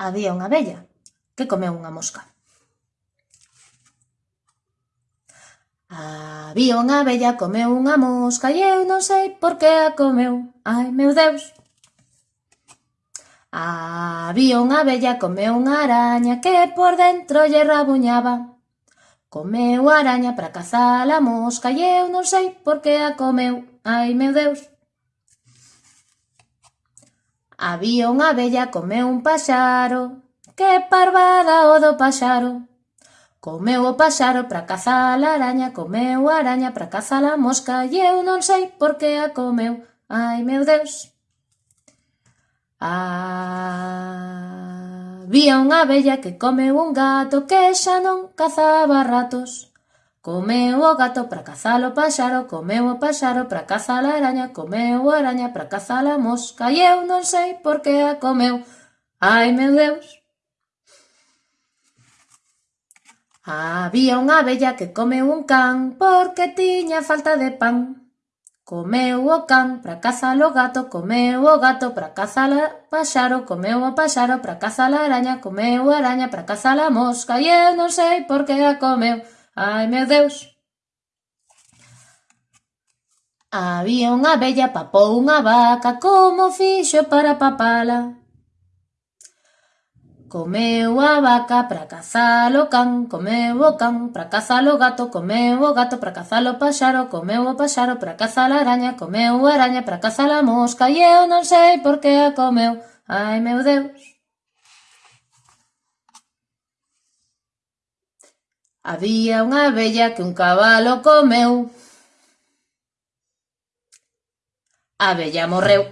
Había unha vella que comeu unha mosca. Había unha vella, comeu unha mosca e eu non sei por que a comeu. Ai, meu Deus! Había unha vella, comeu unha araña que por dentro lle rabuñaba. Comeu a araña para cazar a mosca e eu non sei por que a comeu. Ai, meu Deus! Había unha abella comeu un paxaro, que parvada o do paxaro. Comeu o paxaro para cazar a araña, comeu a araña para cazar a mosca, e eu non sei por que a comeu, ai meu Deus. Había unha abella que comeu un gato que xa non cazaba ratos. Comeu o gato para cazar o paxaro, comeu o paxaro para cazar a araña, comeu a araña para cazar a mosca e eu non sei por que a comeu. Ai, meu Deus! Había unha abella que comeu un can porque tiña falta de pan. Comeu o can para cazar o gato, comeu o gato para cazar o paxaro, comeu o paxaro para cazar a araña, comeu a araña para cazar a mosca e eu non sei por que a comeu. Ai, meu Deus! Había unha vella, papou unha vaca, como fixo para papala? Comeu a vaca para cazar o can, comeu o can para cazar o gato, comeu o gato para cazar o paxaro, comeu o paxaro para cazar a araña, comeu a araña para cazar a mosca e eu non sei por que a comeu. Ai, meu Deus! Había unha vella que un cabalo comeu. A vella morreu.